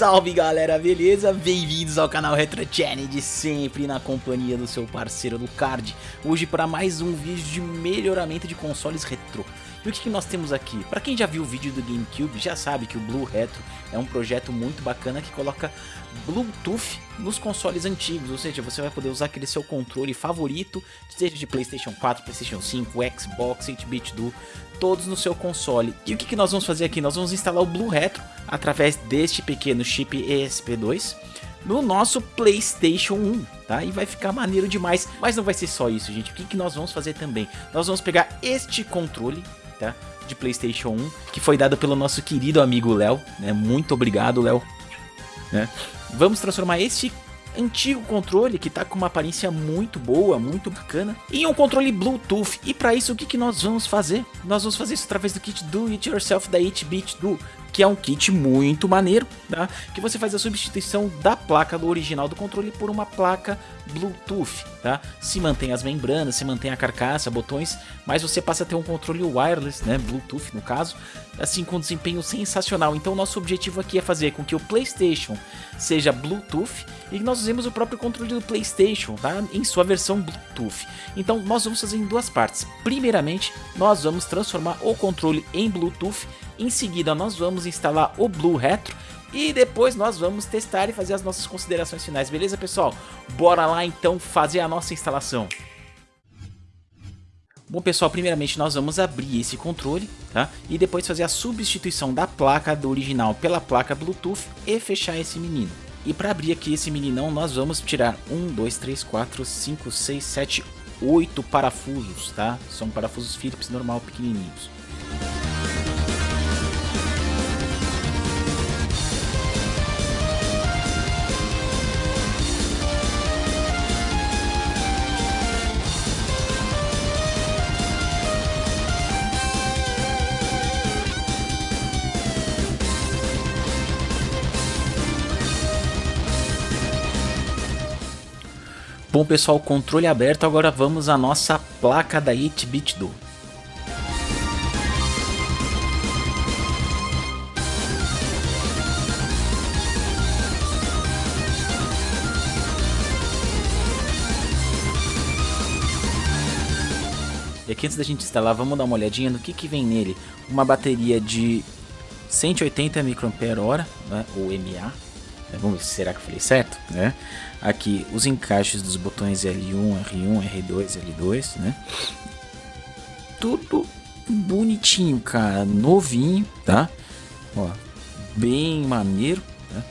Salve galera, beleza? Bem-vindos ao canal Retro Challenge, sempre na companhia do seu parceiro do Card. Hoje para mais um vídeo de melhoramento de consoles retrô. E o que, que nós temos aqui? Para quem já viu o vídeo do GameCube, já sabe que o Blue Retro é um projeto muito bacana que coloca Bluetooth nos consoles antigos, ou seja, você vai poder usar aquele seu controle favorito, seja de Playstation 4, Playstation 5, Xbox, 8-bit do, todos no seu console. E o que, que nós vamos fazer aqui? Nós vamos instalar o Blue Retro através deste pequeno chip ESP2 no nosso Playstation 1, tá? E vai ficar maneiro demais, mas não vai ser só isso, gente. O que, que nós vamos fazer também? Nós vamos pegar este controle tá? De Playstation 1, que foi dado pelo nosso querido amigo Léo, né? Muito obrigado, Léo. Né? Vamos transformar este antigo controle que tá com uma aparência muito boa, muito bacana, em um controle Bluetooth. E para isso o que, que nós vamos fazer? Nós vamos fazer isso através do kit Do It Yourself da 8-Bit Do, que é um kit muito maneiro, tá? Que você faz a substituição da placa do original do controle por uma placa Bluetooth, tá? Se mantém as membranas, se mantém a carcaça, botões, mas você passa a ter um controle wireless, né? Bluetooth no caso, assim com desempenho sensacional. Então nosso objetivo aqui é fazer com que o PlayStation seja Bluetooth e nós usemos o próprio controle do PlayStation, tá? Em sua versão Bluetooth. Então nós vamos fazer em duas partes. Primeiramente, nós vamos transformar o controle em Bluetooth. Em seguida, nós vamos instalar o Blue Retro e depois nós vamos testar e fazer as nossas considerações finais, beleza pessoal? Bora lá então fazer a nossa instalação. Bom pessoal, primeiramente nós vamos abrir esse controle, tá? E depois fazer a substituição da placa do original pela placa Bluetooth e fechar esse menino. E para abrir aqui esse meninão, nós vamos tirar 1, 2, 3, 4, 5, 6, 7, 8 parafusos, tá? São parafusos Phillips normal pequenininhos. Bom pessoal, controle aberto, agora vamos à nossa placa da 8-bit do. E aqui antes da gente instalar, vamos dar uma olhadinha no que, que vem nele. Uma bateria de 180 mAh, né, ou né, vamos ver, será que eu falei certo? Né? Aqui os encaixes dos botões L1, R1, R2, L2, né? Tudo bonitinho, cara, novinho, tá? Ó, bem maneiro, né?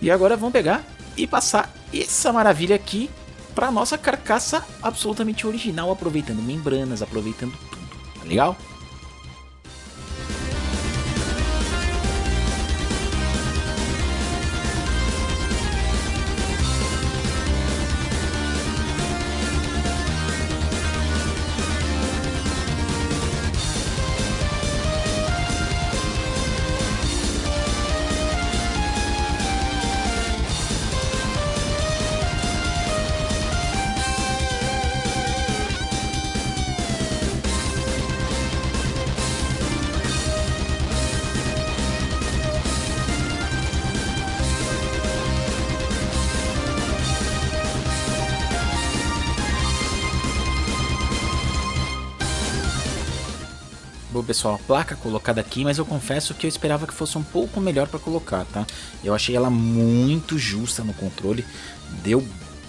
E agora vamos pegar e passar essa maravilha aqui para nossa carcaça absolutamente original, aproveitando membranas, aproveitando tudo, tá legal? Pessoal, a placa colocada aqui, mas eu confesso que eu esperava que fosse um pouco melhor para colocar, tá? Eu achei ela muito justa no controle, deu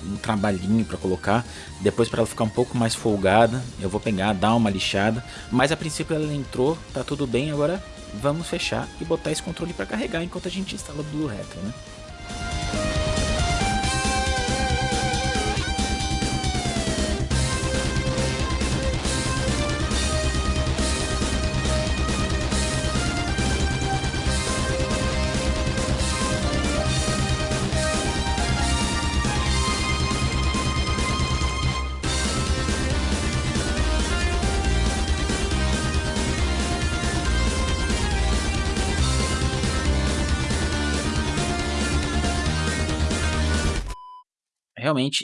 um trabalhinho para colocar, depois para ela ficar um pouco mais folgada, eu vou pegar, dar uma lixada, mas a princípio ela entrou, tá tudo bem, agora vamos fechar e botar esse controle para carregar enquanto a gente instala o Blue Retro, né?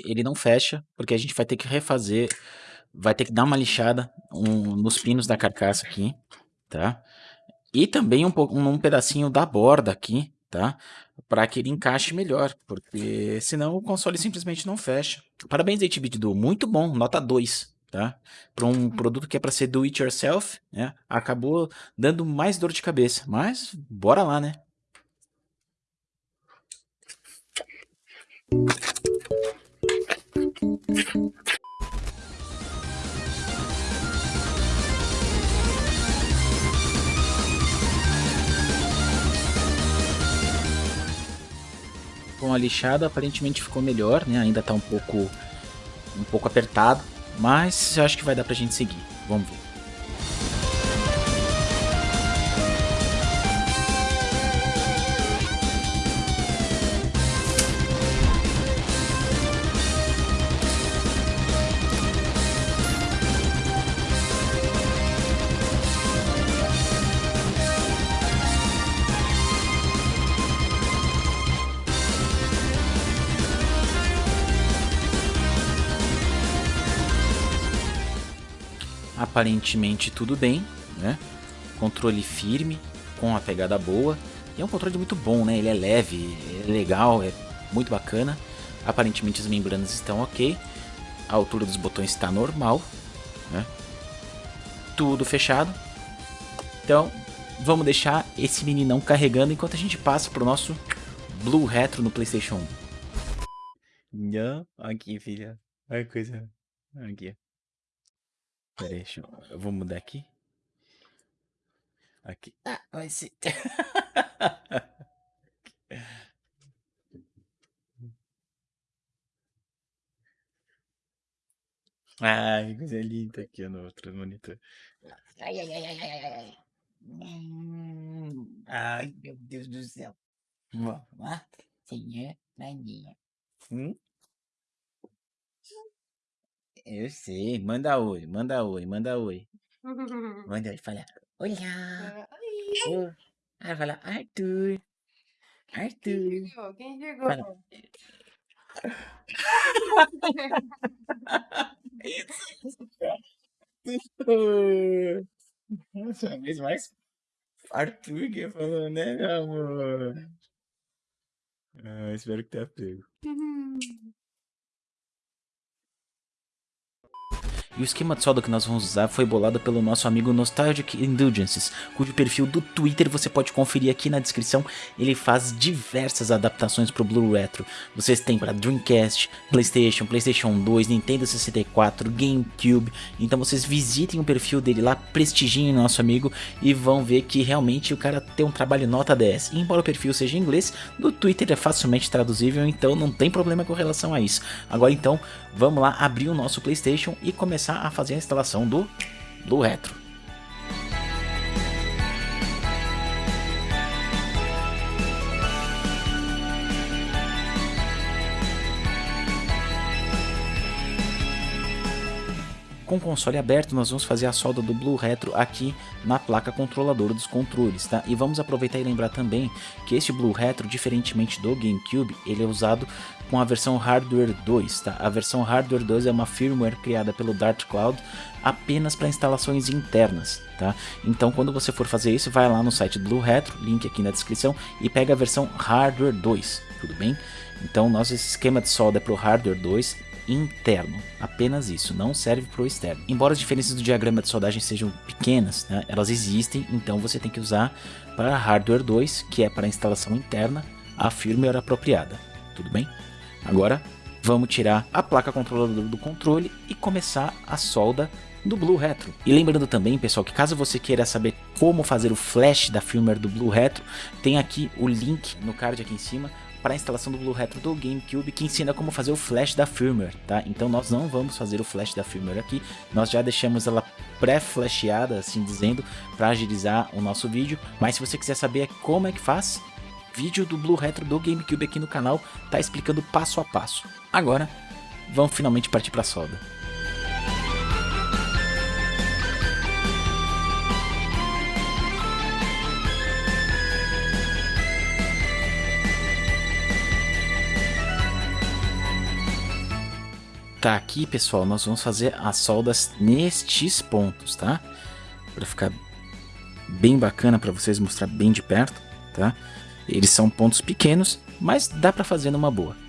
Ele não fecha, porque a gente vai ter que refazer, vai ter que dar uma lixada um, nos pinos da carcaça aqui, tá? E também um, um, pedacinho da borda aqui, tá? Para que ele encaixe melhor, porque senão o console simplesmente não fecha. Parabéns, 8-bit do muito bom, nota 2, tá? Para um produto que é para ser do it yourself, né? Acabou dando mais dor de cabeça, mas bora lá, né? Lixada aparentemente ficou melhor, né? Ainda tá um pouco um pouco apertado, mas eu acho que vai dar pra gente seguir. Vamos ver. Aparentemente tudo bem, né? Controle firme, com a pegada boa. E é um controle muito bom, né? Ele é leve, é legal, é muito bacana. Aparentemente as membranas estão ok. A altura dos botões está normal, né? Tudo fechado. Então, vamos deixar esse meninão carregando enquanto a gente passa pro nosso Blue Retro no Playstation 1. Não, aqui, filha. Olha que coisa. Aqui. Pera aí, deixa eu... eu vou mudar aqui. Aqui. Ah, vai ser. Ai, coisa linda aqui no outro monitor. Ai, ai, ai, ai, ai, ai. Hum, ai, meu Deus do céu. Vamos lá, senhor Maninha. Hum? Eu sei, manda oi, manda oi, manda oi. Manda oi, fala, olá. Oi. Ah, fala, Arthur. Arthur. Quem chegou? Fala. Nossa, é vez mais Arthur que falou, né, meu amor? Ah, espero que tenha pego. E o esquema de solda que nós vamos usar foi bolado pelo nosso amigo Nostalgic Indulgences, cujo perfil do Twitter você pode conferir aqui na descrição. Ele faz diversas adaptações para o Blue Retro. Vocês têm para Dreamcast, Playstation, Playstation 2, Nintendo 64, GameCube. Então vocês visitem o perfil dele lá, prestigiem nosso amigo e vão ver que realmente o cara tem um trabalho nota 10. E embora o perfil seja em inglês, no Twitter é facilmente traduzível, então não tem problema com relação a isso. Agora então, vamos lá abrir o nosso Playstation e começar a fazer a instalação do, do Retro. Com o console aberto, nós vamos fazer a solda do Blue Retro aqui na placa controladora dos controles, tá? E vamos aproveitar e lembrar também que este Blue Retro, diferentemente do GameCube, ele é usado com a versão Hardware 2, tá? A versão Hardware 2 é uma firmware criada pelo Dart Cloud apenas para instalações internas, tá? Então quando você for fazer isso, vai lá no site do Blue Retro, link aqui na descrição, e pega a versão Hardware 2, tudo bem? Então nosso esquema de solda é para o Hardware 2 interno, apenas isso, não serve para o externo. Embora as diferenças do diagrama de soldagem sejam pequenas, né, elas existem, então você tem que usar para hardware 2, que é para instalação interna, a firmware apropriada, tudo bem? Agora vamos tirar a placa controladora do controle e começar a solda do Blue Retro. E lembrando também, pessoal, que caso você queira saber como fazer o flash da firmware do Blue Retro, tem aqui o link no card aqui em cima para a instalação do Blue Retro do GameCube que ensina como fazer o flash da firmware, tá? Então nós não vamos fazer o flash da firmware aqui, nós já deixamos ela pré-flasheada, assim dizendo, para agilizar o nosso vídeo, mas se você quiser saber como é que faz, vídeo do Blue Retro do GameCube aqui no canal tá explicando passo a passo. Agora, vamos finalmente partir para a solda. tá aqui, pessoal, nós vamos fazer as soldas nestes pontos, tá? Para ficar bem bacana para vocês mostrar bem de perto, tá? Eles são pontos pequenos, mas dá para fazer numa boa.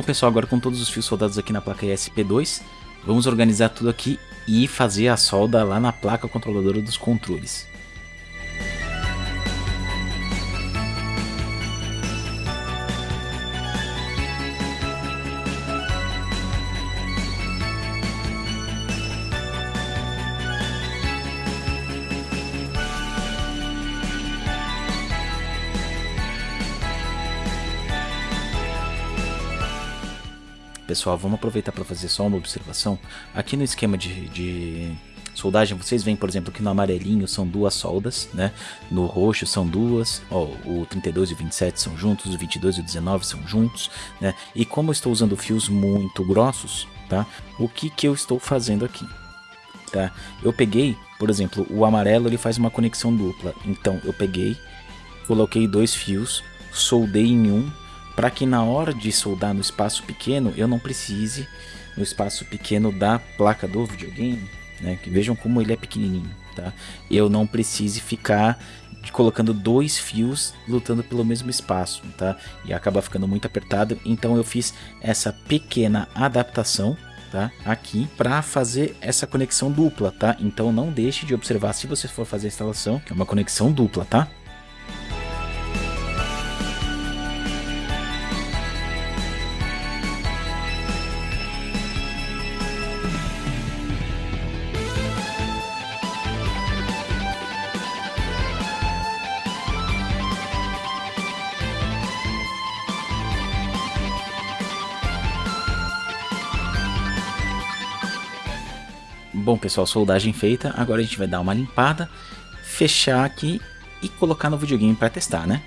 Bom pessoal, agora com todos os fios soldados aqui na placa ESP2, vamos organizar tudo aqui e fazer a solda lá na placa controladora dos controles. Pessoal, vamos aproveitar para fazer só uma observação. Aqui no esquema de, de soldagem, vocês veem, por exemplo, que no amarelinho são duas soldas, né? No roxo são duas, ó, o 32 e o 27 são juntos, o 22 e o 19 são juntos, né? E como eu estou usando fios muito grossos, tá? O que que eu estou fazendo aqui? Tá? Eu peguei, por exemplo, o amarelo ele faz uma conexão dupla, então eu peguei, coloquei dois fios, soldei em um para que na hora de soldar no espaço pequeno eu não precise no espaço pequeno da placa do videogame, né? Que vejam como ele é pequenininho, tá? Eu não precise ficar colocando dois fios lutando pelo mesmo espaço, tá? E acaba ficando muito apertado, então eu fiz essa pequena adaptação Tá? aqui para fazer essa conexão dupla, tá? Então não deixe de observar se você for fazer a instalação, que é uma conexão dupla, tá? Bom pessoal, soldagem feita, agora a gente vai dar uma limpada, fechar aqui e colocar no videogame para testar, né?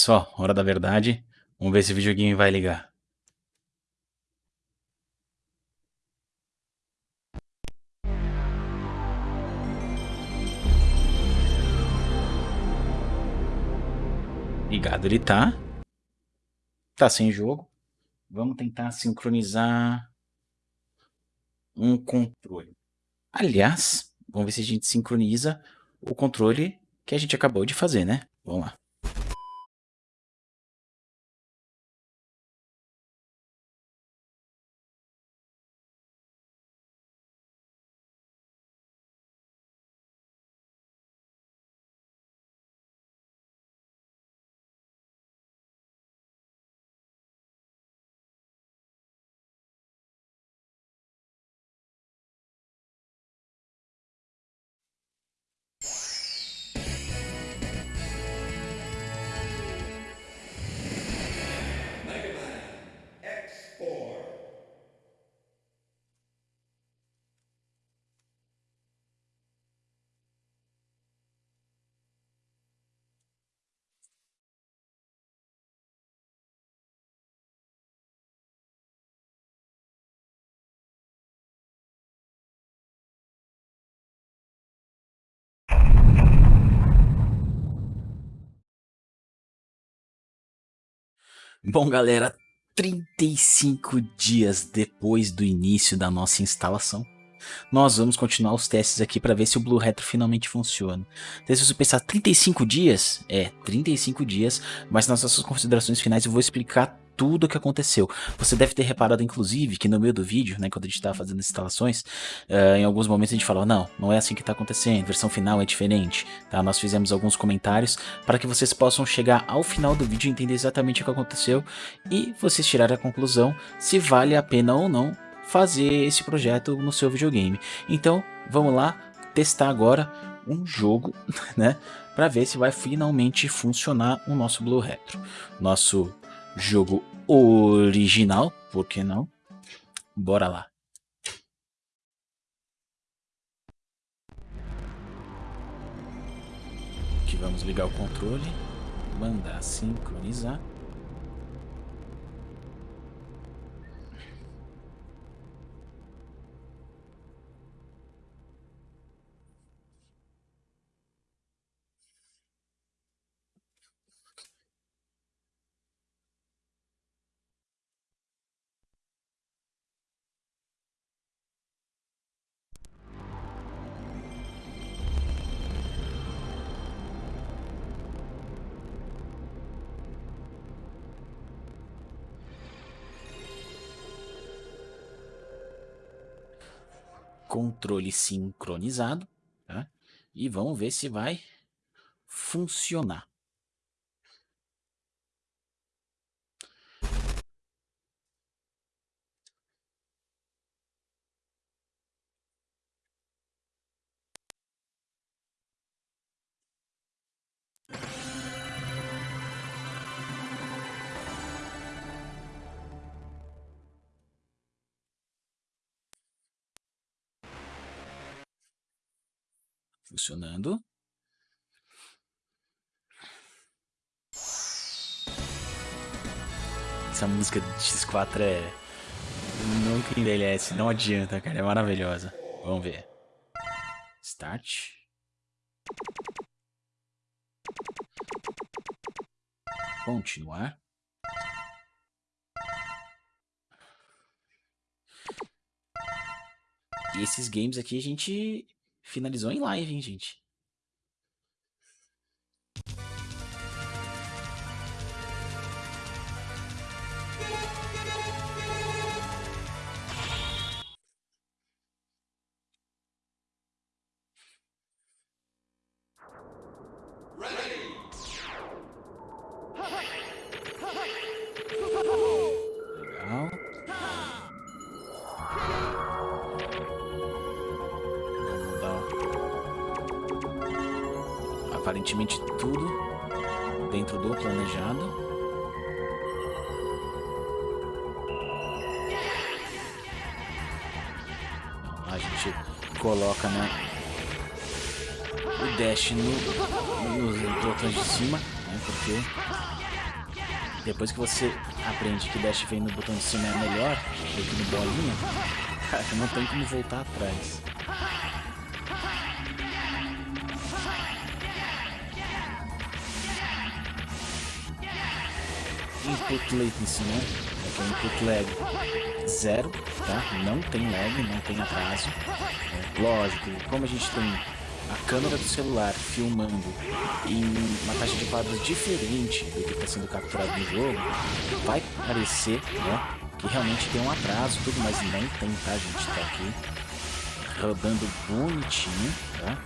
Pessoal, hora da verdade. Vamos ver se o videogame vai ligar. Ligado ele tá. Tá sem jogo. Vamos tentar sincronizar um controle. Aliás, vamos ver se a gente sincroniza o controle que a gente acabou de fazer, né? Vamos lá. Bom, galera, 35 dias depois do início da nossa instalação, nós vamos continuar os testes aqui para ver se o Blue Retro finalmente funciona. Então, se você pensar 35 dias, é 35 dias, mas nas nossas considerações finais eu vou explicar tudo o que aconteceu. Você deve ter reparado, inclusive, que no meio do vídeo, né, quando a gente estava fazendo instalações, uh, em alguns momentos a gente falou, não, não é assim que está acontecendo, a versão final é diferente. Tá? Nós fizemos alguns comentários para que vocês possam chegar ao final do vídeo e entender exatamente o que aconteceu e vocês tirarem a conclusão se vale a pena ou não fazer esse projeto no seu videogame. Então, vamos lá testar agora um jogo, né, para ver se vai finalmente funcionar o nosso Blue Retro. Nosso jogo original, por que não? Bora lá. Aqui vamos ligar o controle, mandar sincronizar. Controle sincronizado, tá? E vamos ver se vai funcionar. Funcionando. Essa música de X4 é... Nunca envelhece, não adianta, cara, é maravilhosa. Vamos ver. Start. Continuar. E esses games aqui a gente Finalizou em live, hein, gente? Aparentemente tudo dentro do planejado. A gente coloca né, o dash no, nos botões de cima, né, porque depois que você aprende que dash vem no botão de cima é melhor do que no bolinha, não tem como voltar atrás. Input latency, né? Aqui é input lag zero, tá? Não tem lag, não tem atraso. É, lógico, como a gente tem a câmera do celular filmando em uma taxa de quadros diferente do que está sendo capturado no jogo, vai parecer né, que realmente tem um atraso tudo, mas não tem, tá? A gente está aqui rodando bonitinho, tá?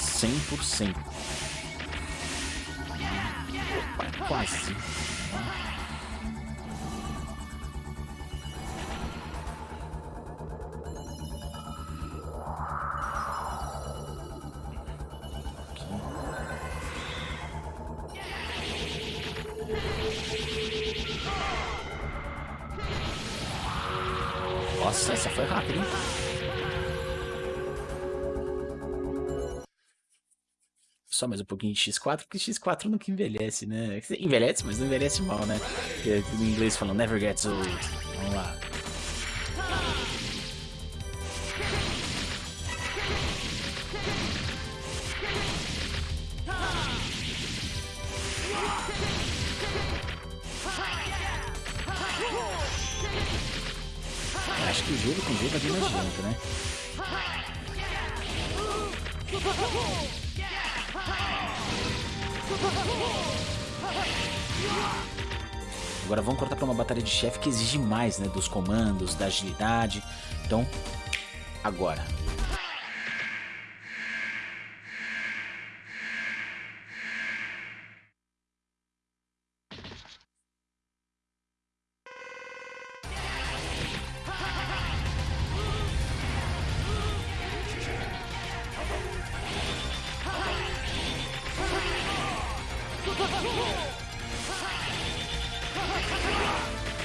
100%. Opa, quase. Nossa, essa foi rápida, hein? Só mais um pouquinho de X4, porque X4 nunca envelhece, né? Envelhece, mas não envelhece mal, né? Porque no inglês falam never gets old. Chefe que exige mais, né? Dos comandos, da agilidade. Então, agora.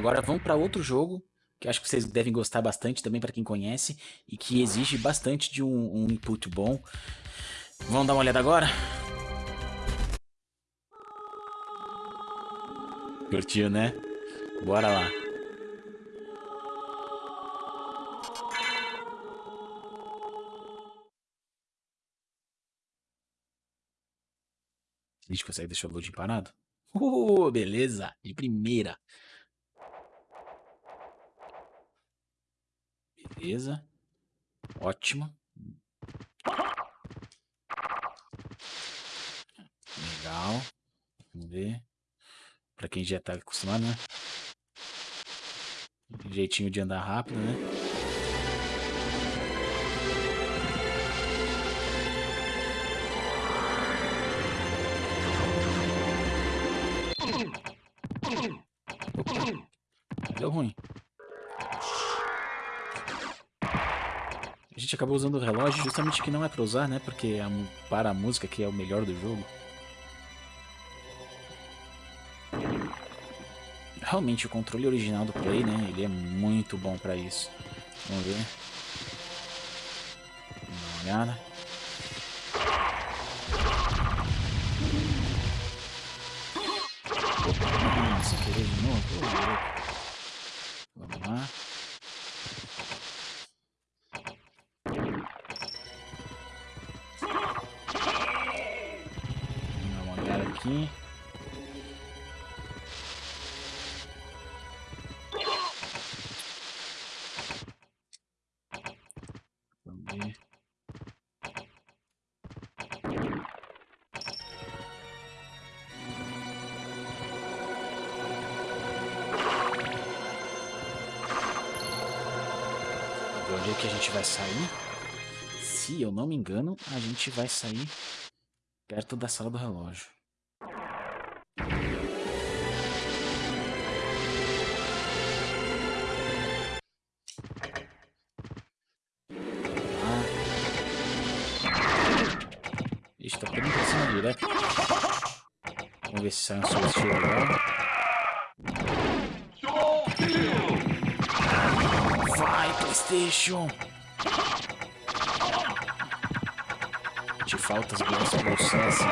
Agora vamos para outro jogo que acho que vocês devem gostar bastante também para quem conhece e que exige bastante de um, um input bom. Vamos dar uma olhada agora? Curtiu, né? Bora lá. A gente consegue deixar o loading parado? Uh, beleza, de primeira. Beleza. Ótimo. Legal. Vamos ver. Pra quem já tá acostumado, né? Jeitinho de andar rápido, né? Deu ruim. Gente acabou usando o relógio justamente que não é pra usar, né? Porque é para a música que é o melhor do jogo. Realmente o controle original do Play, né? Ele é muito bom pra isso. Vamos ver. Dá uma olhada. Nossa, querer de novo? Vamos lá. Vai sair? Se eu não me engano, a gente vai sair perto da sala do relógio. Ixi, tá pegando pra cima direto. Vamos ver se sai um solstício legal. Vai, Playstation! Te falta as bolsas assim.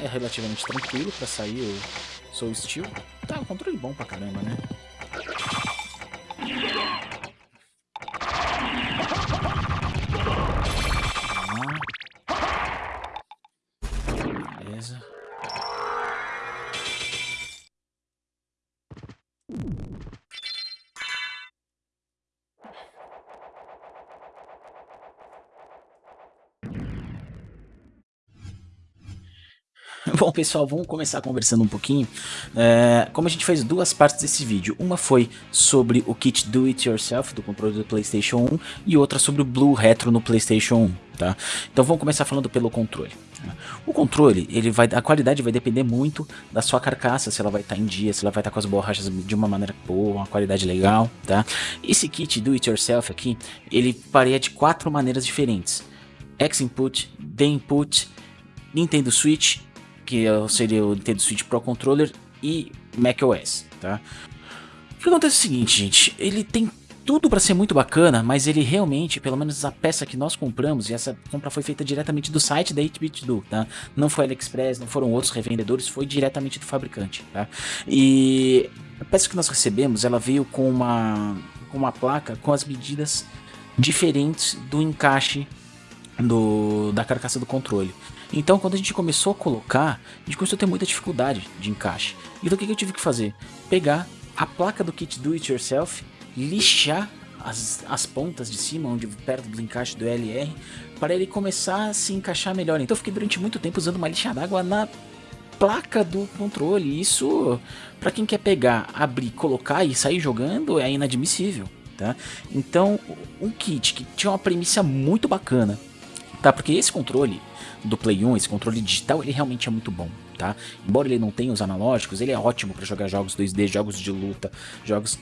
É relativamente tranquilo pra sair o Soul Steel. Tá, um controle bom pra caramba, né? Bom, pessoal, vamos começar conversando um pouquinho. É, como a gente fez duas partes desse vídeo, uma foi sobre o kit Do It Yourself do controle do PlayStation 1 e outra sobre o Blue Retro no PlayStation 1, tá? Então vamos começar falando pelo controle. O controle, ele vai, a qualidade vai depender muito da sua carcaça, se ela vai estar tá em dia, se ela vai estar tá com as borrachas de uma maneira boa, uma qualidade legal, tá? Esse kit Do It Yourself aqui, ele pareia de quatro maneiras diferentes. X-Input, D-Input, Nintendo Switch que seria o Nintendo Switch Pro Controller e macOS, tá? O que acontece é o seguinte, gente, ele tem tudo para ser muito bacana, mas ele realmente, pelo menos a peça que nós compramos, e essa compra foi feita diretamente do site da 8-bit do, tá? Não foi AliExpress, não foram outros revendedores, foi diretamente do fabricante, tá? E a peça que nós recebemos, ela veio com uma, com uma placa com as medidas diferentes do encaixe do, da carcaça do controle. Então, quando a gente começou a colocar, a gente começou a ter muita dificuldade de encaixe. Então, o que eu tive que fazer? Pegar a placa do kit do it yourself lixar as, as pontas de cima, onde perto do encaixe do LR, para ele começar a se encaixar melhor. Então eu fiquei durante muito tempo usando uma lixa d'água na placa do controle. Isso, para quem quer pegar, abrir, colocar e sair jogando, é inadmissível. Tá? Então, um kit que tinha uma premissa muito bacana, tá? Porque esse controle do Play 1, esse controle digital, ele realmente é muito bom, tá? Embora ele não tenha os analógicos, ele é ótimo para jogar jogos 2D, jogos de luta, jogos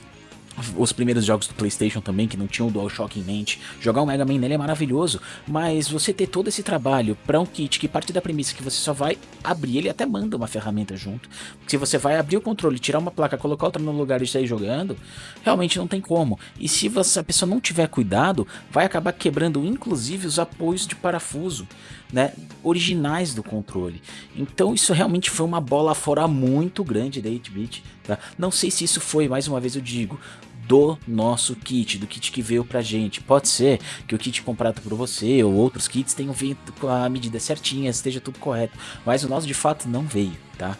os primeiros jogos do Playstation também, que não tinham o DualShock em mente. Jogar o Mega Man nele é maravilhoso, mas você ter todo esse trabalho para um kit que parte da premissa que você só vai abrir, ele até manda uma ferramenta junto. Se você vai abrir o controle, tirar uma placa, colocar outra no lugar e sair jogando, realmente não tem como. E se você, a pessoa não tiver cuidado, vai acabar quebrando inclusive os apoios de parafuso. Né, originais do controle. Então isso realmente foi uma bola fora muito grande da 8-bit. Tá? Não sei se isso foi, mais uma vez eu digo, do nosso kit, do kit que veio pra gente. Pode ser que o kit comprado por você ou outros kits tenham vindo com a medida certinha, esteja tudo correto, mas o nosso de fato não veio, tá?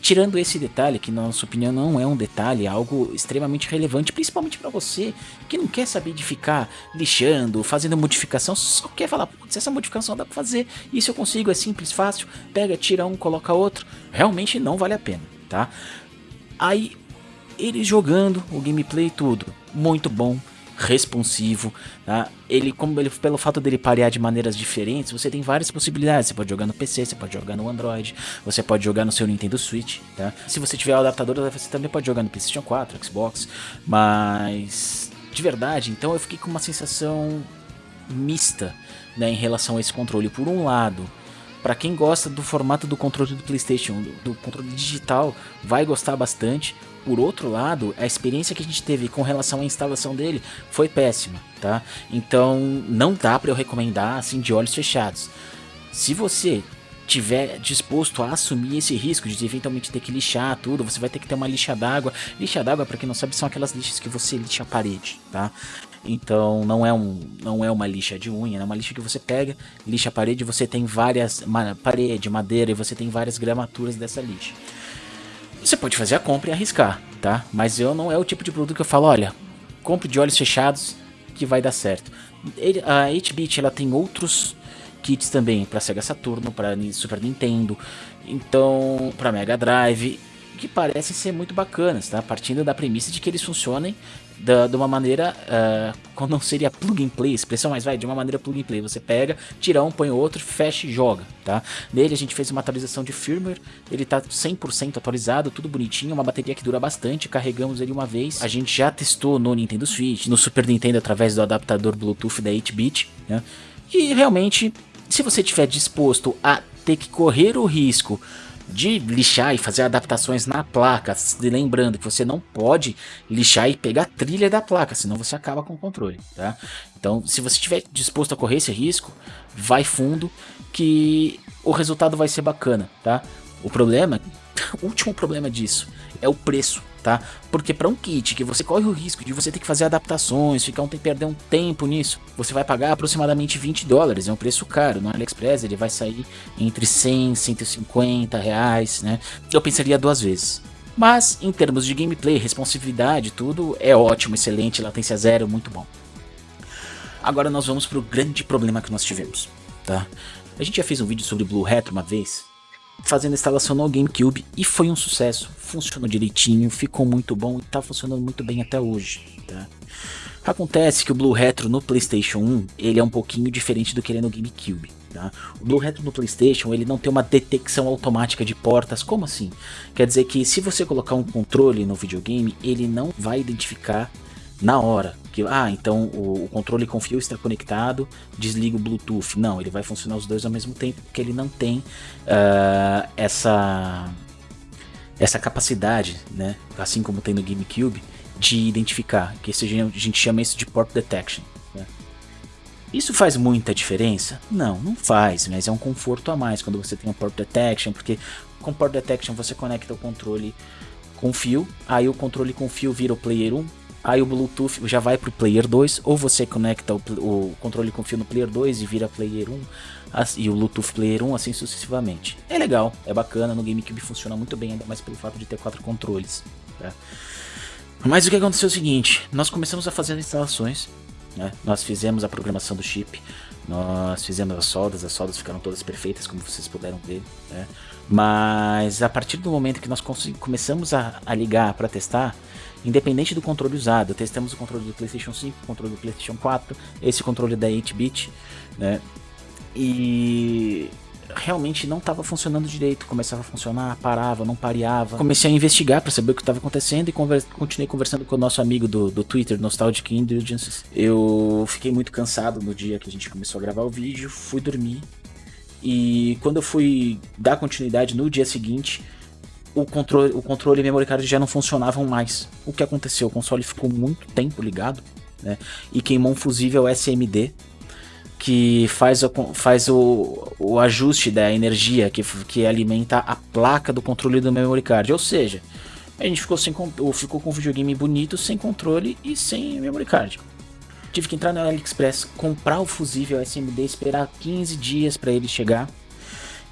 Tirando esse detalhe, que na nossa opinião não é um detalhe, é algo extremamente relevante, principalmente para você que não quer saber de ficar lixando, fazendo modificação, só quer falar, putz, essa modificação dá para fazer, isso eu consigo, é simples, fácil, pega, tira um, coloca outro, realmente não vale a pena, tá? Aí ele jogando o gameplay tudo, muito bom, responsivo, tá? Ele, como ele, pelo fato dele parear de maneiras diferentes, você tem várias possibilidades. Você pode jogar no PC, você pode jogar no Android, você pode jogar no seu Nintendo Switch, tá? Se você tiver o adaptador, você também pode jogar no PlayStation 4, Xbox, mas de verdade, então eu fiquei com uma sensação mista, né, em relação a esse controle. Por um lado, para quem gosta do formato do controle do PlayStation, do, do controle digital, vai gostar bastante. Por outro lado, a experiência que a gente teve com relação à instalação dele foi péssima, tá? Então não dá para eu recomendar assim de olhos fechados. Se você tiver disposto a assumir esse risco de eventualmente ter que lixar tudo, você vai ter que ter uma lixa d'água. Lixa d'água, para quem não sabe, são aquelas lixas que você lixa a parede, tá? Então não é, um, não é uma lixa de unha, é uma lixa que você pega, lixa a parede, você tem várias parede, madeira e você tem várias gramaturas dessa lixa. Você pode fazer a compra e arriscar, tá? Mas eu não é o tipo de produto que eu falo, olha, compre de olhos fechados que vai dar certo. A 8-bit ela tem outros kits também para Sega Saturno, para Super Nintendo, então para Mega Drive, que parecem ser muito bacanas, tá? Partindo da premissa de que eles funcionem de uma maneira, uh, não seria plug and play, expressão mais vai, de uma maneira plug and play. Você pega, tira um, põe outro, fecha e joga, tá? Nele a gente fez uma atualização de firmware, ele tá 100% atualizado, tudo bonitinho, uma bateria que dura bastante, carregamos ele uma vez. A gente já testou no Nintendo Switch, no Super Nintendo através do adaptador Bluetooth da 8-bit, né? E realmente, se você estiver disposto a ter que correr o risco de lixar e fazer adaptações na placa, lembrando que você não pode lixar e pegar a trilha da placa, senão você acaba com o controle, tá? Então, se você estiver disposto a correr esse risco, vai fundo que o resultado vai ser bacana, tá? O problema, o último problema disso é o preço, tá? Porque para um kit que você corre o risco de você ter que fazer adaptações, ficar um perder um tempo nisso, você vai pagar aproximadamente 20 dólares, é um preço caro. No AliExpress ele vai sair entre 100 e 150 reais, né? Eu pensaria duas vezes. Mas em termos de gameplay, responsividade, tudo é ótimo, excelente, latência zero, muito bom. Agora nós vamos para o grande problema que nós tivemos, tá? A gente já fez um vídeo sobre Blue Retro uma vez, fazendo a instalação no GameCube e foi um sucesso, funcionou direitinho, ficou muito bom e está funcionando muito bem até hoje. Tá? Acontece que o Blue Retro no Playstation 1 ele é um pouquinho diferente do que ele é no GameCube. Tá? O Blue Retro no Playstation ele não tem uma detecção automática de portas, como assim? Quer dizer que se você colocar um controle no videogame, ele não vai identificar na hora. Que, ah, então o, o, controle com fio está conectado, desliga o Bluetooth. Não, ele vai funcionar os dois ao mesmo tempo, porque ele não tem uh, essa, essa capacidade, né? Assim como tem no GameCube, de identificar, que a gente chama isso de port detection. Né? Isso faz muita diferença? Não, não faz, mas é um conforto a mais quando você tem um port detection, porque com port detection você conecta o controle com fio, aí o controle com fio vira o player 1, aí o Bluetooth já vai para o player 2, ou você conecta o, o, controle com fio no player 2 e vira player 1, e o Bluetooth player 1, assim sucessivamente. É legal, é bacana, no GameCube funciona muito bem, ainda mais pelo fato de ter quatro controles. Tá? Mas o que aconteceu é o seguinte, nós começamos a fazer as instalações, né? nós fizemos a programação do chip, nós fizemos as soldas, as soldas ficaram todas perfeitas, como vocês puderam ver, né? Mas a partir do momento que nós começamos a, a ligar para testar, independente do controle usado, testamos o controle do PlayStation 5, o controle do PlayStation 4, esse controle da 8-bit, né? E realmente não estava funcionando direito. Começava a funcionar, parava, não pareava. Comecei a investigar para saber o que estava acontecendo e conver continuei conversando com o nosso amigo do, do Twitter, Nostalgic Indulgences. Eu fiquei muito cansado no dia que a gente começou a gravar o vídeo, fui dormir. E quando eu fui dar continuidade no dia seguinte, o controle, o controle e memory card já não funcionavam mais. O que aconteceu? O console ficou muito tempo ligado, né? E queimou um fusível SMD que faz, o, faz o, o ajuste da energia que, que alimenta a placa do controle do memory card. Ou seja, a gente ficou, sem, ficou com um videogame bonito, sem controle e sem memory card. Tive que entrar no AliExpress, comprar o fusível SMD, esperar 15 dias para ele chegar.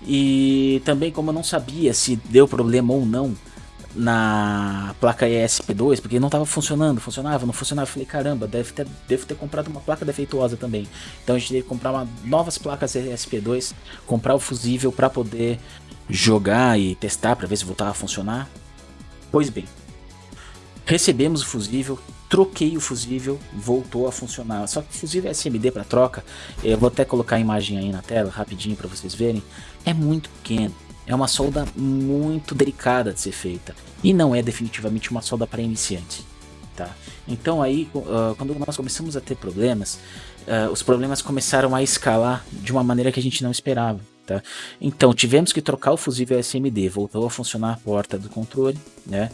E também como eu não sabia se deu problema ou não, na placa ESP2, porque não estava funcionando, funcionava, não funcionava. Falei, caramba, deve ter, devo ter comprado uma placa defeituosa também. Então a gente teve que comprar uma, novas placas ESP2, comprar o fusível para poder jogar e testar para ver se voltava a funcionar. Pois bem, recebemos o fusível, troquei o fusível, voltou a funcionar. Só que o fusível SMD para troca, eu vou até colocar a imagem aí na tela rapidinho para vocês verem, é muito pequeno. É uma solda muito delicada de ser feita e não é definitivamente uma solda para iniciante. Tá? Então aí, uh, quando nós começamos a ter problemas, uh, os problemas começaram a escalar de uma maneira que a gente não esperava. Tá? Então tivemos que trocar o fusível SMD, voltou a funcionar a porta do controle, né?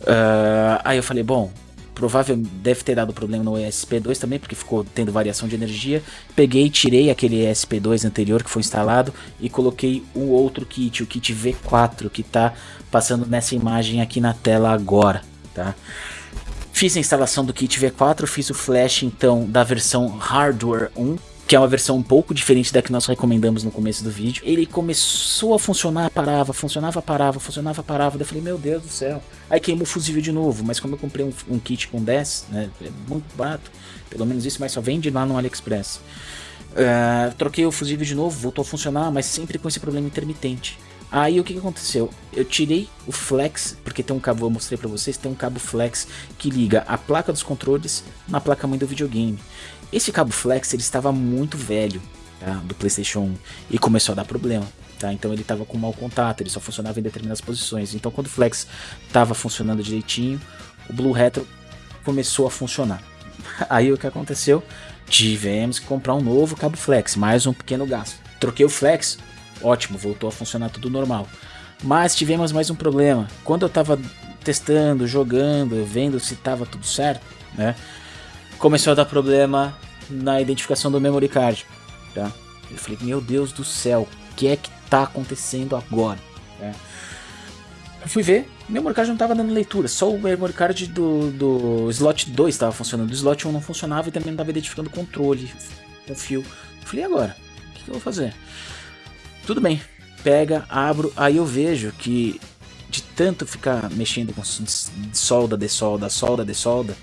Uh, aí eu falei, bom, provavelmente deve ter dado problema no ESP2 também, porque ficou tendo variação de energia. Peguei, tirei aquele ESP2 anterior que foi instalado e coloquei o outro kit, o kit V4, que está passando nessa imagem aqui na tela agora, tá? Fiz a instalação do kit V4, fiz o flash então da versão Hardware 1, que é uma versão um pouco diferente da que nós recomendamos no começo do vídeo. Ele começou a funcionar, parava, funcionava, parava, funcionava, parava. Daí eu falei, meu Deus do céu. Aí queimou o fusível de novo, mas como eu comprei um, um kit com 10, né, é muito barato, pelo menos isso, mas só vende lá no AliExpress. Uh, troquei o fusível de novo, voltou a funcionar, mas sempre com esse problema intermitente. Aí o que, que, aconteceu? Eu tirei o flex, porque tem um cabo, eu mostrei para vocês, tem um cabo flex que liga a placa dos controles na placa mãe do videogame. Esse cabo flex ele estava muito velho tá, do PlayStation 1 e começou a dar problema. Tá? Então ele estava com mau contato, ele só funcionava em determinadas posições. Então quando o flex estava funcionando direitinho, o Blue Retro começou a funcionar. Aí o que aconteceu? Tivemos que comprar um novo cabo flex, mais um pequeno gasto. Troquei o flex, ótimo, voltou a funcionar tudo normal. Mas tivemos mais um problema. Quando eu estava testando, jogando, vendo se estava tudo certo, né? Começou a dar problema na identificação do memory card, tá? Eu falei, meu Deus do céu, o que é que tá acontecendo agora? É. Eu fui ver, o memory card não estava dando leitura, só o memory card do, do slot 2 estava funcionando, o slot 1 não funcionava e também não estava identificando o controle com fio. Eu falei, agora? O que, que eu vou fazer? Tudo bem, pega, abro, aí eu vejo que de tanto ficar mexendo com solda, de solda, solda, de solda,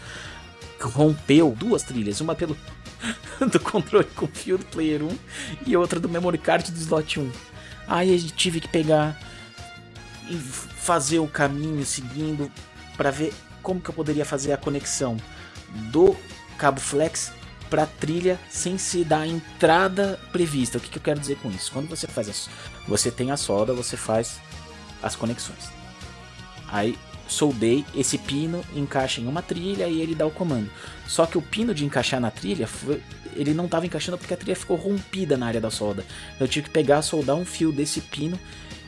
rompeu duas trilhas, uma pelo do controle com fio do player 1 e outra do memory card do slot 1. Aí eu tive que pegar e fazer o caminho seguindo para ver como que eu poderia fazer a conexão do cabo flex para trilha sem se dar a entrada prevista. O que, que eu quero dizer com isso? Quando você faz isso, você tem a solda, você faz as conexões. Aí soldei esse pino, encaixa em uma trilha e ele dá o comando. Só que o pino de encaixar na trilha, ele não estava encaixando porque a trilha ficou rompida na área da solda. Eu tive que pegar, soldar um fio desse pino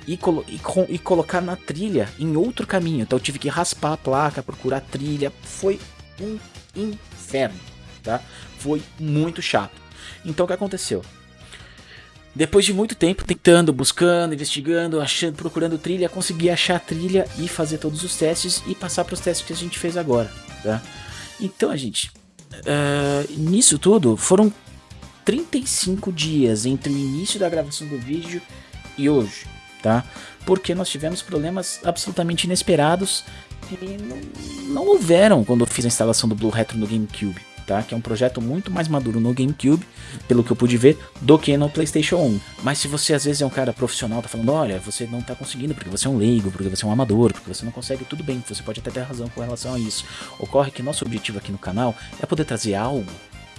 e, colo e, e, colocar na trilha em outro caminho. Então eu tive que raspar a placa, procurar trilha. Foi um inferno, tá? Foi muito chato. Então o que aconteceu? Depois de muito tempo tentando, buscando, investigando, achando, procurando trilha, consegui achar a trilha e fazer todos os testes e passar para os testes que a gente fez agora, tá? Então, a gente, uh, nisso tudo foram 35 dias entre o início da gravação do vídeo e hoje, tá? Porque nós tivemos problemas absolutamente inesperados que não, não houveram quando eu fiz a instalação do Blue Retro no GameCube tá? Que é um projeto muito mais maduro no GameCube, pelo que eu pude ver, do que no PlayStation 1. Mas se você às vezes é um cara profissional, tá falando, olha, você não tá conseguindo porque você é um leigo, porque você é um amador, porque você não consegue, tudo bem, você pode até ter razão com relação a isso. Ocorre que nosso objetivo aqui no canal é poder trazer algo,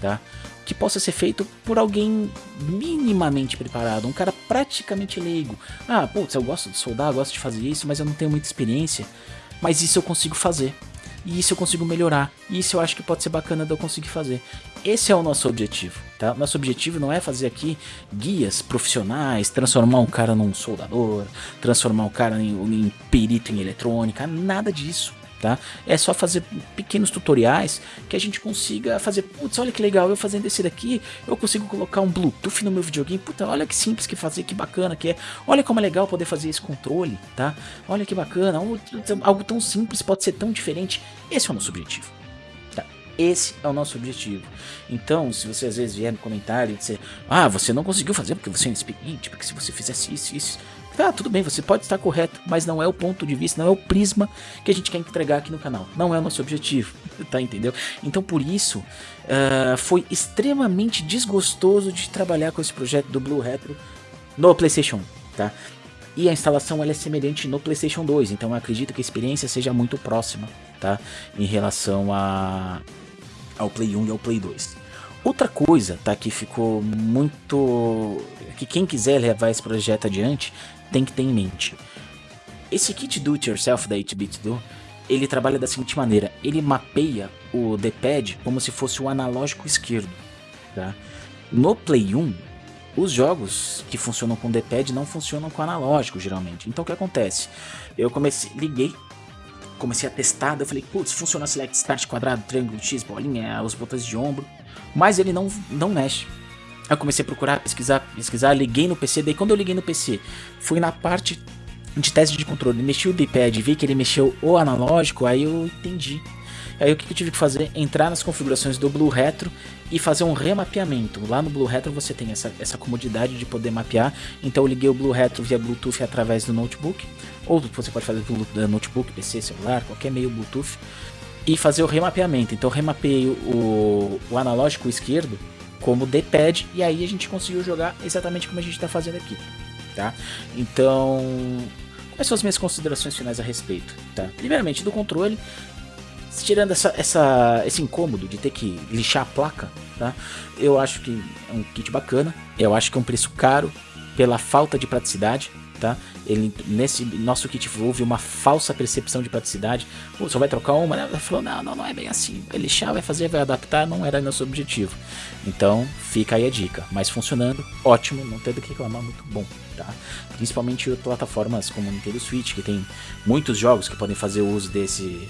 tá? Que possa ser feito por alguém minimamente preparado, um cara praticamente leigo. Ah, putz, eu gosto de soldar, gosto de fazer isso, mas eu não tenho muita experiência. Mas isso eu consigo fazer e isso eu consigo melhorar. E isso eu acho que pode ser bacana de eu conseguir fazer. Esse é o nosso objetivo, tá? Nosso objetivo não é fazer aqui guias profissionais, transformar um cara num soldador, transformar um cara em, em perito em eletrônica, nada disso tá? É só fazer pequenos tutoriais que a gente consiga fazer, putz, olha que legal, eu fazendo esse daqui, eu consigo colocar um Bluetooth no meu videogame, puta, olha que simples que fazer, que bacana que é, olha como é legal poder fazer esse controle, tá? Olha que bacana, algo tão simples pode ser tão diferente, esse é o nosso objetivo. Tá? Esse é o nosso objetivo. Então, se você às vezes vier no comentário e dizer, ah, você não conseguiu fazer porque você é inexperiente, porque se você fizesse isso, isso, ah, tudo bem, você pode estar correto, mas não é o ponto de vista, não é o prisma que a gente quer entregar aqui no canal. Não é o nosso objetivo, tá entendeu? Então por isso, uh, foi extremamente desgostoso de trabalhar com esse projeto do Blue Retro no Playstation, tá? E a instalação ela é semelhante no Playstation 2, então eu acredito que a experiência seja muito próxima, tá? Em relação a, ao Play 1 e ao Play 2. Outra coisa, tá, que ficou muito... que quem quiser levar esse projeto adiante tem que ter em mente. Esse kit do it yourself da 8-bit do, ele trabalha da seguinte maneira, ele mapeia o D-pad como se fosse o analógico esquerdo, tá? No Play 1, os jogos que funcionam com D-pad não funcionam com analógico, geralmente. Então o que acontece? Eu comecei, liguei, comecei a testar, eu falei, putz, funciona select start quadrado, triângulo, X, bolinha, os botões de ombro, mas ele não, não mexe. Aí eu comecei a procurar, pesquisar, pesquisar, liguei no PC, daí quando eu liguei no PC, fui na parte de teste de controle, mexi o D-pad, vi que ele mexeu o analógico, aí eu entendi. Aí o que eu tive que fazer? Entrar nas configurações do Blue Retro e fazer um remapeamento. Lá no Blue Retro você tem essa, essa comodidade de poder mapear. Então eu liguei o Blue Retro via Bluetooth através do notebook. Ou você pode fazer pelo notebook, PC, celular, qualquer meio Bluetooth. E fazer o remapeamento. Então eu remapeei o, o analógico esquerdo como D-pad e aí a gente conseguiu jogar exatamente como a gente está fazendo aqui, tá? Então, quais são as minhas considerações finais a respeito, tá? Primeiramente, do controle, tirando essa, essa, esse incômodo de ter que lixar a placa, tá? Eu acho que é um kit bacana, eu acho que é um preço caro pela falta de praticidade, tá? Ele, nesse nosso kit houve uma falsa percepção de praticidade. Pô, só vai trocar uma, né? Ele falou, não, não, não é bem assim. Vai lixar, vai fazer, vai adaptar, não era nosso objetivo. Então, fica aí a dica. Mas funcionando, ótimo, não tem do que reclamar, muito bom, tá? Principalmente plataformas como Nintendo Switch, que tem muitos jogos que podem fazer uso desse,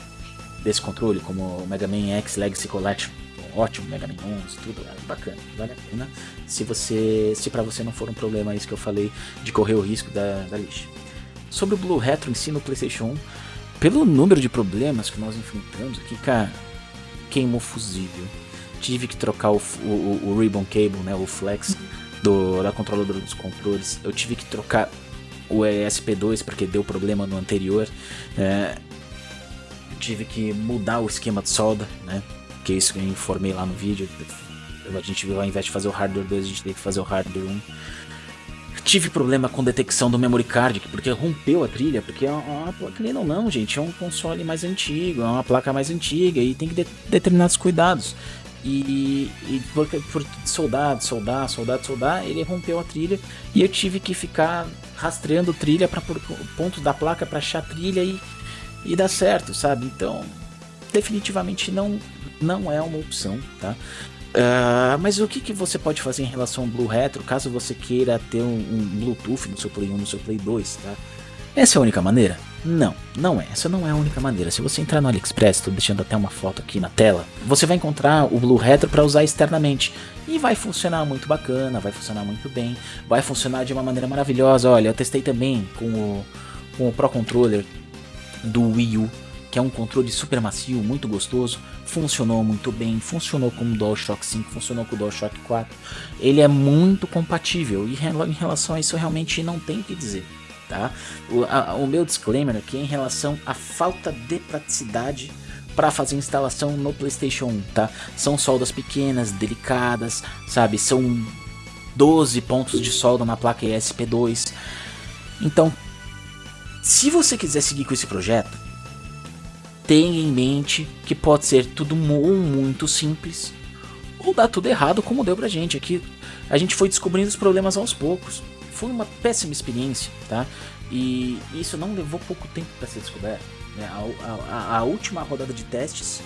desse controle, como o Mega Man X Legacy Collection ótimo, Mega Man 11, tudo é bacana, vale a pena. Se você, se para você não for um problema isso que eu falei de correr o risco da, da lixa. Sobre o Blue Retro em si no PlayStation 1, pelo número de problemas que nós enfrentamos aqui, cara, queimou fusível. Tive que trocar o, o, o ribbon cable, né, o flex do, da controladora dos controles. Eu tive que trocar o ESP2 porque deu problema no anterior. É, tive que mudar o esquema de solda, né? que é isso que eu informei lá no vídeo. A gente ao invés de fazer o hardware 2, a gente teve que fazer o hardware 1. Tive problema com detecção do memory card, porque rompeu a trilha, porque é uma, placa ou não, gente, é um console mais antigo, é uma placa mais antiga e tem que ter determinados cuidados. E, e por, por soldar, soldar, soldar, soldar, ele rompeu a trilha e eu tive que ficar rastreando trilha para pontos da placa para achar trilha e, e dar certo, sabe? Então, definitivamente não não é uma opção, tá? Uh, mas o que, que você pode fazer em relação ao Blue Retro, caso você queira ter um, um Bluetooth no seu Play 1, no seu Play 2, tá? Essa é a única maneira? Não, não é. Essa não é a única maneira. Se você entrar no AliExpress, estou deixando até uma foto aqui na tela, você vai encontrar o Blue Retro para usar externamente. E vai funcionar muito bacana, vai funcionar muito bem, vai funcionar de uma maneira maravilhosa. Olha, eu testei também com o, com o Pro Controller do Wii U que é um controle super macio, muito gostoso, funcionou muito bem, funcionou com o DualShock 5, funcionou com o DualShock 4. Ele é muito compatível e em relação a isso realmente não tem o que dizer. Tá? O, a, o meu disclaimer aqui é em relação à falta de praticidade para fazer instalação no PlayStation 1, tá? São soldas pequenas, delicadas, sabe? São 12 pontos de solda na placa ESP2. Então, se você quiser seguir com esse projeto, tenha em mente que pode ser tudo muito simples ou dar tudo errado como deu pra gente. Aqui a gente foi descobrindo os problemas aos poucos. Foi uma péssima experiência, tá? E isso não levou pouco tempo para ser descoberto. Né? A, a, a, última rodada de testes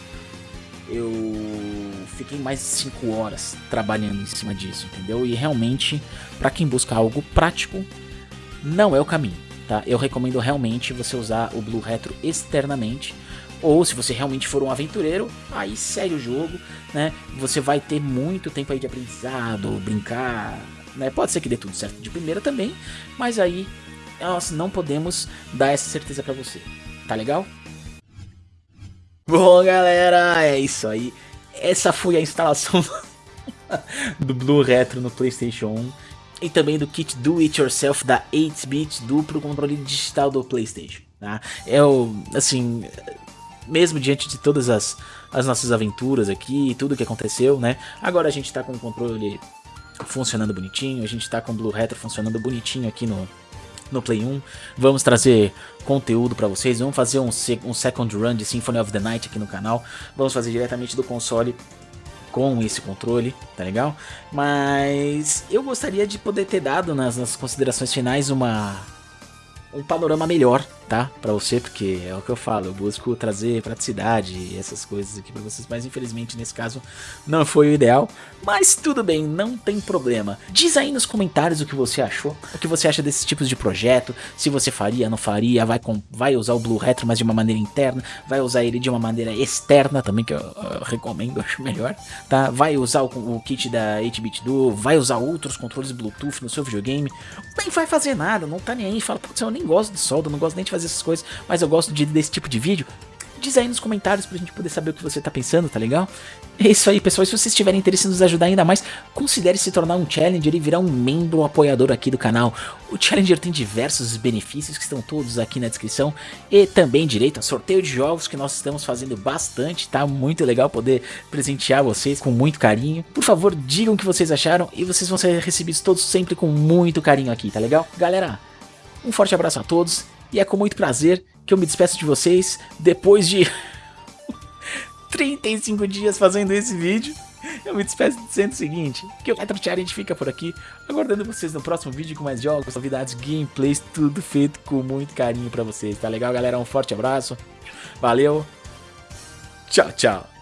eu fiquei mais de 5 horas trabalhando em cima disso, entendeu? E realmente, para quem busca algo prático, não é o caminho, tá? Eu recomendo realmente você usar o Blue Retro externamente ou se você realmente for um aventureiro, aí segue o jogo, né? Você vai ter muito tempo aí de aprendizado, brincar, né? Pode ser que dê tudo certo de primeira também, mas aí nós não podemos dar essa certeza para você. Tá legal? Bom, galera, é isso aí. Essa foi a instalação do Blue Retro no PlayStation 1 e também do kit Do It Yourself da 8-bit duplo controle digital do PlayStation. Tá? É o, assim, mesmo diante de todas as, as nossas aventuras aqui e tudo que aconteceu, né? Agora a gente tá com o controle funcionando bonitinho, a gente tá com o Blue Retro funcionando bonitinho aqui no, no Play 1. Vamos trazer conteúdo para vocês, vamos fazer um, um second run de Symphony of the Night aqui no canal. Vamos fazer diretamente do console com esse controle, tá legal? Mas eu gostaria de poder ter dado nas, nas considerações finais uma um panorama melhor, tá? Pra você, porque é o que eu falo, eu busco trazer praticidade e essas coisas aqui pra vocês, mas infelizmente nesse caso não foi o ideal. Mas tudo bem, não tem problema. Diz aí nos comentários o que você achou, o que você acha desses tipos de projeto, se você faria, não faria, vai, com, vai usar o Blue Retro, mas de uma maneira interna, vai usar ele de uma maneira externa também, que eu, eu recomendo, acho melhor, tá? Vai usar o, o kit da 8-bit Duo, vai usar outros controles Bluetooth no seu videogame, nem vai fazer nada, não tá nem aí, fala, putz, eu gosto de solda, não gosto nem de fazer essas coisas, mas eu gosto de, desse tipo de vídeo, diz aí nos comentários pra gente poder saber o que você tá pensando, tá legal? É isso aí, pessoal. E se vocês tiverem interesse em nos ajudar ainda mais, considere se tornar um Challenger e virar um membro um apoiador aqui do canal. O Challenger tem diversos benefícios que estão todos aqui na descrição e também direito a sorteio de jogos que nós estamos fazendo bastante, tá? Muito legal poder presentear vocês com muito carinho. Por favor, digam o que vocês acharam e vocês vão ser recebidos todos sempre com muito carinho aqui, tá legal? Galera, um forte abraço a todos e é com muito prazer que eu me despeço de vocês depois de 35 dias fazendo esse vídeo. Eu me despeço dizendo o seguinte, que o Retro Challenge fica por aqui, aguardando vocês no próximo vídeo com mais jogos, novidades, gameplays, tudo feito com muito carinho pra vocês, tá legal galera? Um forte abraço, valeu, tchau, tchau.